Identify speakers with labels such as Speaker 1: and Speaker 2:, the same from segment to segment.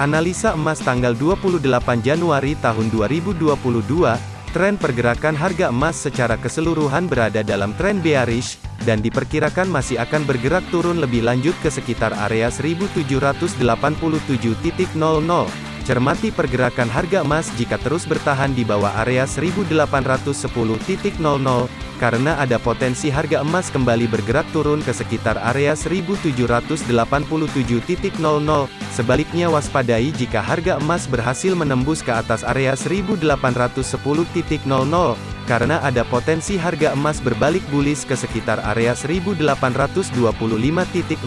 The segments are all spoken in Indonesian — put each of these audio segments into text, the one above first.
Speaker 1: Analisa emas tanggal 28 Januari tahun 2022, tren pergerakan harga emas secara keseluruhan berada dalam tren bearish, dan diperkirakan masih akan bergerak turun lebih lanjut ke sekitar area 1787.00. Cermati pergerakan harga emas jika terus bertahan di bawah area 1810.00, karena ada potensi harga emas kembali bergerak turun ke sekitar area 1787.00. Sebaliknya waspadai jika harga emas berhasil menembus ke atas area 1810.00, karena ada potensi harga emas berbalik bullish ke sekitar area 1825.41.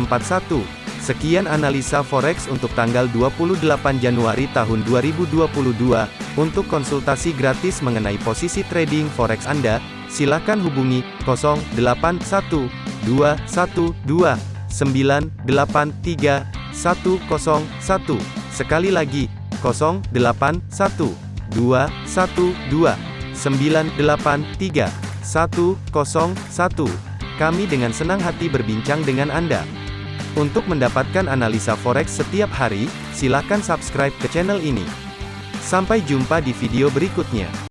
Speaker 1: Sekian analisa forex untuk tanggal 28 Januari tahun 2022. Untuk konsultasi gratis mengenai posisi trading forex Anda, silakan hubungi 081212983101. Sekali lagi, 081212983101. Kami dengan senang hati berbincang dengan Anda. Untuk mendapatkan analisa forex setiap hari, silakan subscribe ke channel ini. Sampai jumpa di video berikutnya.